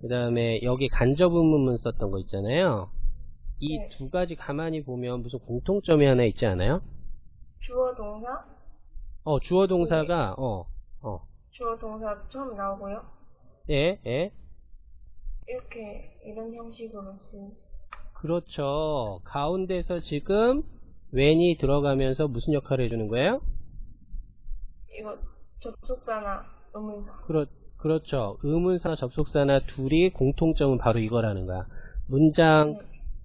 그 다음에 여기 간접 의문문 썼던 거 있잖아요. 이 네. 두 가지 가만히 보면 무슨 공통점이 하나 있지 않아요? 주어 동사, 어, 주어 동사가, 어, 어, 주어 동사 처음 나오고요. 예, 예. 이렇게 이런 형식으로 쓰이죠. 그렇죠. 가운데서 지금 when이 들어가면서 무슨 역할을 해주는 거예요? 이거 접속사나 의문사. 그렇, 그렇죠. 의문사나 접속사나 둘이 공통점은 바로 이거라는 거야. 문장 네.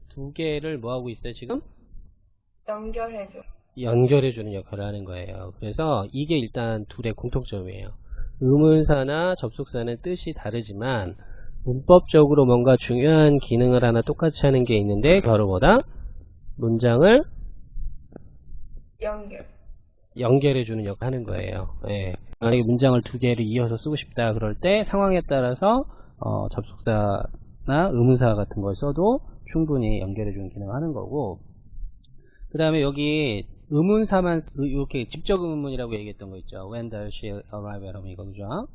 두 개를 뭐 하고 있어요, 지금? 연결해줘. 연결해주는 역할을 하는 거예요. 그래서 이게 일단 둘의 공통점이에요. 의문사나 접속사는 뜻이 다르지만 문법적으로 뭔가 중요한 기능을 하나 똑같이 하는 게 있는데 바로 뭐다? 문장을 연결. 연결해주는 역할 하는 거예요. 예. 만약에 문장을 두 개를 이어서 쓰고 싶다 그럴 때 상황에 따라서 어, 접속사나 의문사 같은 걸 써도 충분히 연결해주는 기능을 하는 거고 그 다음에 여기 의문사만 쓰- 이렇게 직접 의문문이라고 얘기했던 거 있죠. When does she arrive at home 이거 그죠?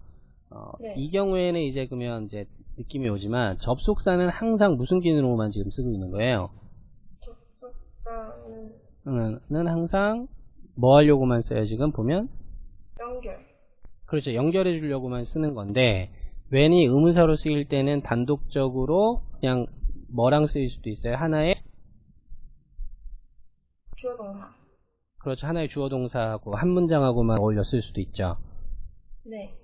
어, 네. 이 경우에는 이제 그러면 이제 느낌이 오지만 접속사는 항상 무슨 기능으로만 지금 쓰고 있는 거예요? 접속사는 는 항상 뭐 하려고만 써요 지금? 보면? 연결. 그렇죠. 연결해 주려고만 쓰는 건데 when이 의문사로 쓰일 때는 단독적으로 그냥 뭐랑 쓰일 수도 있어요? 하나의? 주어 동사. 그렇죠. 하나의 주어 동사하고 한 문장하고만 어울려 쓸 수도 있죠. 네.